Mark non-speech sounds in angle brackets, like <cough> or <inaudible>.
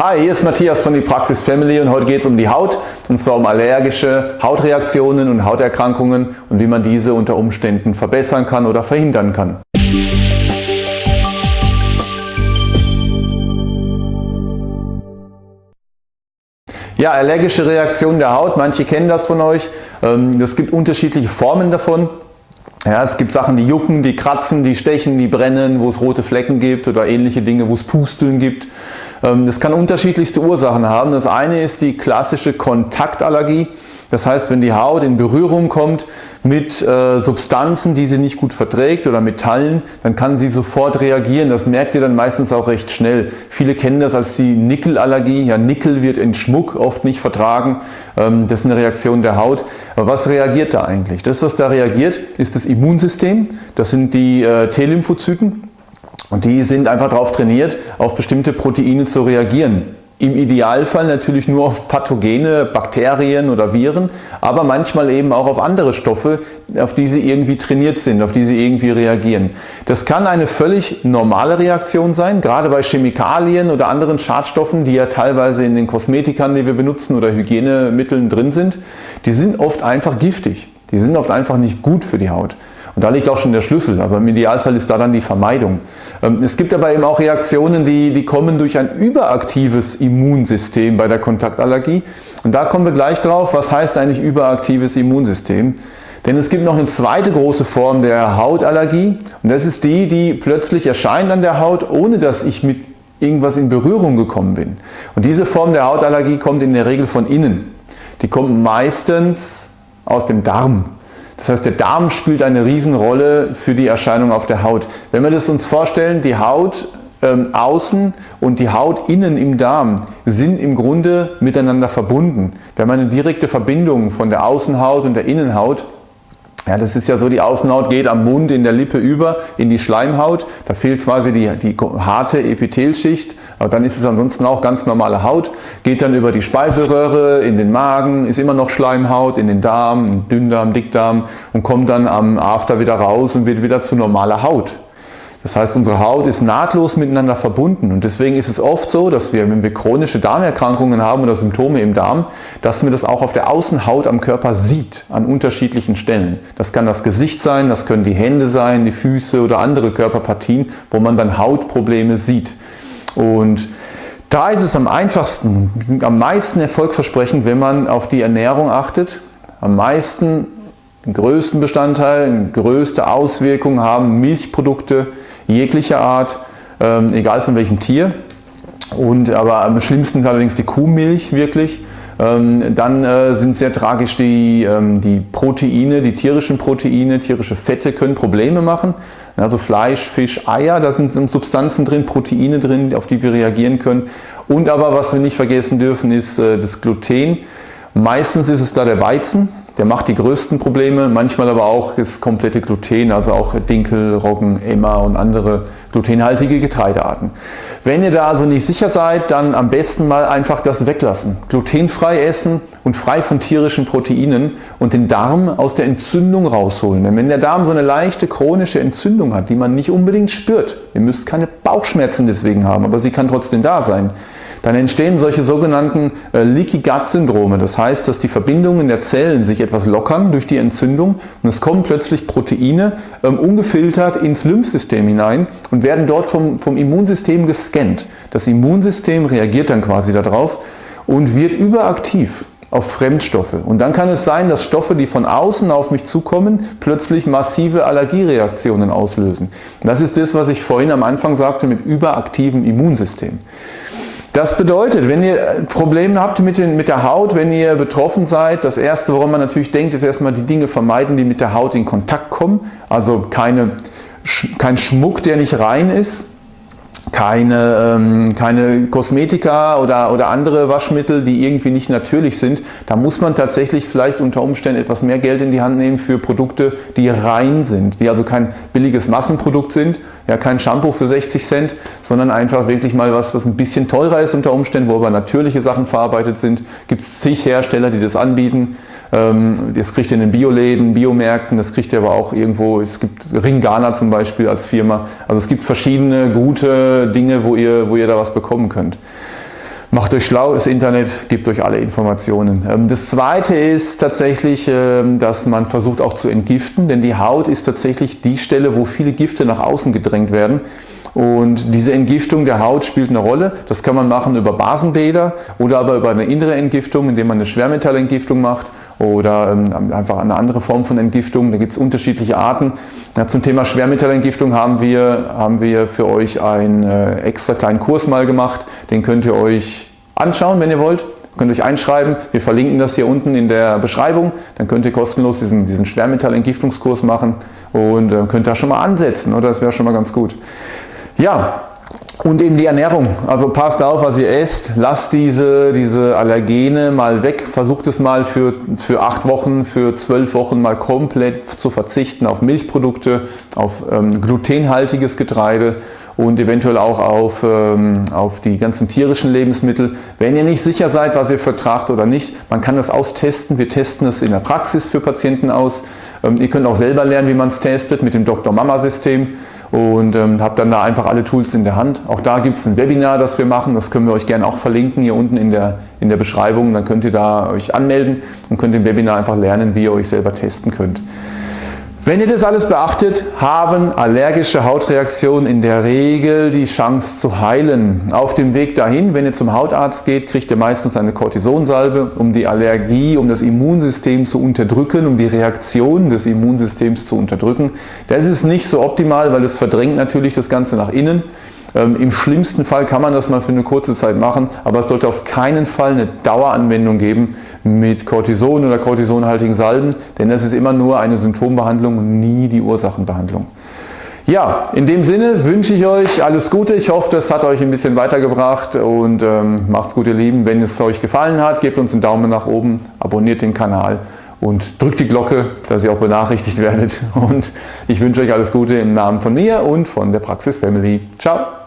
Hi, hier ist Matthias von die Praxis Family und heute geht es um die Haut und zwar um allergische Hautreaktionen und Hauterkrankungen und wie man diese unter Umständen verbessern kann oder verhindern kann. Ja, allergische Reaktionen der Haut, manche kennen das von euch. Ähm, es gibt unterschiedliche Formen davon. Ja, es gibt Sachen, die jucken, die kratzen, die stechen, die brennen, wo es rote Flecken gibt oder ähnliche Dinge, wo es Pusteln gibt. Ähm, das kann unterschiedlichste Ursachen haben. Das eine ist die klassische Kontaktallergie. Das heißt, wenn die Haut in Berührung kommt mit äh, Substanzen, die sie nicht gut verträgt oder Metallen, dann kann sie sofort reagieren. Das merkt ihr dann meistens auch recht schnell. Viele kennen das als die Nickelallergie. Ja, Nickel wird in Schmuck oft nicht vertragen. Ähm, das ist eine Reaktion der Haut. Aber was reagiert da eigentlich? Das, was da reagiert, ist das Immunsystem. Das sind die äh, T-Lymphozyten. Und die sind einfach darauf trainiert, auf bestimmte Proteine zu reagieren. Im Idealfall natürlich nur auf pathogene Bakterien oder Viren, aber manchmal eben auch auf andere Stoffe, auf die sie irgendwie trainiert sind, auf die sie irgendwie reagieren. Das kann eine völlig normale Reaktion sein, gerade bei Chemikalien oder anderen Schadstoffen, die ja teilweise in den Kosmetikern, die wir benutzen oder Hygienemitteln drin sind. Die sind oft einfach giftig. Die sind oft einfach nicht gut für die Haut. Und da liegt auch schon der Schlüssel. Also im Idealfall ist da dann die Vermeidung. Ähm, es gibt aber eben auch Reaktionen, die, die kommen durch ein überaktives Immunsystem bei der Kontaktallergie. Und da kommen wir gleich drauf, was heißt eigentlich überaktives Immunsystem. Denn es gibt noch eine zweite große Form der Hautallergie und das ist die, die plötzlich erscheint an der Haut, ohne dass ich mit irgendwas in Berührung gekommen bin. Und diese Form der Hautallergie kommt in der Regel von innen. Die kommt meistens aus dem Darm. Das heißt, der Darm spielt eine Riesenrolle für die Erscheinung auf der Haut. Wenn wir das uns vorstellen, die Haut ähm, außen und die Haut innen im Darm sind im Grunde miteinander verbunden. Wir haben eine direkte Verbindung von der Außenhaut und der Innenhaut ja, das ist ja so, die Außenhaut geht am Mund in der Lippe über in die Schleimhaut. Da fehlt quasi die, die harte Epithelschicht. Aber dann ist es ansonsten auch ganz normale Haut. Geht dann über die Speiseröhre in den Magen, ist immer noch Schleimhaut, in den Darm, Dünndarm, Dickdarm und kommt dann am After wieder raus und wird wieder zu normaler Haut. Das heißt, unsere Haut ist nahtlos miteinander verbunden und deswegen ist es oft so, dass wir, wenn wir chronische Darmerkrankungen haben oder Symptome im Darm, dass man das auch auf der Außenhaut am Körper sieht, an unterschiedlichen Stellen. Das kann das Gesicht sein, das können die Hände sein, die Füße oder andere Körperpartien, wo man dann Hautprobleme sieht. Und da ist es am einfachsten, am meisten erfolgversprechend, wenn man auf die Ernährung achtet, am meisten den größten Bestandteil, größte Auswirkungen haben Milchprodukte, jeglicher Art, ähm, egal von welchem Tier. Und, aber am schlimmsten ist allerdings die Kuhmilch wirklich. Ähm, dann äh, sind sehr tragisch die, ähm, die Proteine, die tierischen Proteine, tierische Fette können Probleme machen. Also Fleisch, Fisch, Eier, da sind Substanzen drin, Proteine drin, auf die wir reagieren können. Und aber was wir nicht vergessen dürfen, ist äh, das Gluten. Meistens ist es da der Weizen, der macht die größten Probleme, manchmal aber auch das komplette Gluten, also auch Dinkel, Roggen, Emma und andere glutenhaltige Getreidearten. Wenn ihr da also nicht sicher seid, dann am besten mal einfach das weglassen. Glutenfrei essen und frei von tierischen Proteinen und den Darm aus der Entzündung rausholen. Denn wenn der Darm so eine leichte chronische Entzündung hat, die man nicht unbedingt spürt, ihr müsst keine Bauchschmerzen deswegen haben, aber sie kann trotzdem da sein, dann entstehen solche sogenannten äh, Leaky Gut Syndrome. Das heißt, dass die Verbindungen der Zellen sich etwas lockern durch die Entzündung und es kommen plötzlich Proteine ähm, ungefiltert ins Lymphsystem hinein und werden dort vom, vom Immunsystem gescannt. Das Immunsystem reagiert dann quasi darauf und wird überaktiv auf Fremdstoffe. Und dann kann es sein, dass Stoffe, die von außen auf mich zukommen, plötzlich massive Allergiereaktionen auslösen. Das ist das, was ich vorhin am Anfang sagte mit überaktivem Immunsystem. Das bedeutet, wenn ihr Probleme habt mit, den, mit der Haut, wenn ihr betroffen seid, das erste, woran man natürlich denkt, ist erstmal die Dinge vermeiden, die mit der Haut in Kontakt kommen. Also keine, kein Schmuck, der nicht rein ist keine, ähm, keine Kosmetika oder, oder andere Waschmittel, die irgendwie nicht natürlich sind. Da muss man tatsächlich vielleicht unter Umständen etwas mehr Geld in die Hand nehmen für Produkte, die rein sind, die also kein billiges Massenprodukt sind, ja kein Shampoo für 60 Cent, sondern einfach wirklich mal was, was ein bisschen teurer ist unter Umständen, wo aber natürliche Sachen verarbeitet sind. Gibt es zig Hersteller, die das anbieten. Ähm, das kriegt ihr in den Bioläden, Biomärkten, das kriegt ihr aber auch irgendwo, es gibt Ringana zum Beispiel als Firma. Also es gibt verschiedene gute Dinge, wo ihr, wo ihr da was bekommen könnt. Macht euch schlau, das Internet gibt euch alle Informationen. Ähm, das zweite ist tatsächlich, ähm, dass man versucht auch zu entgiften, denn die Haut ist tatsächlich die Stelle, wo viele Gifte nach außen gedrängt werden. Und diese Entgiftung der Haut spielt eine Rolle. Das kann man machen über Basenbäder oder aber über eine innere Entgiftung, indem man eine Schwermetallentgiftung macht oder ähm, einfach eine andere Form von Entgiftung. Da gibt es unterschiedliche Arten. Ja, zum Thema Schwermetallentgiftung haben wir, haben wir für euch einen äh, extra kleinen Kurs mal gemacht. Den könnt ihr euch anschauen, wenn ihr wollt. Könnt ihr euch einschreiben. Wir verlinken das hier unten in der Beschreibung. Dann könnt ihr kostenlos diesen, diesen Schwermetallentgiftungskurs machen und äh, könnt da schon mal ansetzen. Oder das wäre schon mal ganz gut. Ja, und eben die Ernährung. Also passt auf, was ihr esst. Lasst diese, diese Allergene mal weg. Versucht es mal für, für acht Wochen, für zwölf Wochen mal komplett zu verzichten auf Milchprodukte, auf ähm, glutenhaltiges Getreide und eventuell auch auf, ähm, auf die ganzen tierischen Lebensmittel. Wenn ihr nicht sicher seid, was ihr vertragt oder nicht, man kann das austesten. Wir testen es in der Praxis für Patienten aus. Ähm, ihr könnt auch selber lernen, wie man es testet mit dem Dr. Mama System und ähm, habe dann da einfach alle Tools in der Hand. Auch da gibt es ein Webinar, das wir machen, das können wir euch gerne auch verlinken hier unten in der, in der Beschreibung. Dann könnt ihr da euch anmelden und könnt im Webinar einfach lernen, wie ihr euch selber testen könnt. Wenn ihr das alles beachtet, haben allergische Hautreaktionen in der Regel die Chance zu heilen. Auf dem Weg dahin, wenn ihr zum Hautarzt geht, kriegt ihr meistens eine Cortisonsalbe, um die Allergie, um das Immunsystem zu unterdrücken, um die Reaktion des Immunsystems zu unterdrücken. Das ist nicht so optimal, weil es verdrängt natürlich das Ganze nach innen. Ähm, Im schlimmsten Fall kann man das mal für eine kurze Zeit machen, aber es sollte auf keinen Fall eine Daueranwendung geben mit Cortison oder cortisonhaltigen Salben, denn das ist immer nur eine Symptombehandlung und nie die Ursachenbehandlung. Ja, in dem Sinne wünsche ich euch alles Gute. Ich hoffe, das hat euch ein bisschen weitergebracht und ähm, macht's gut, ihr Lieben. Wenn es euch gefallen hat, gebt uns einen Daumen nach oben, abonniert den Kanal und drückt die Glocke, dass ihr auch benachrichtigt <laughs> werdet. Und ich wünsche euch alles Gute im Namen von mir und von der Praxis Family. Ciao!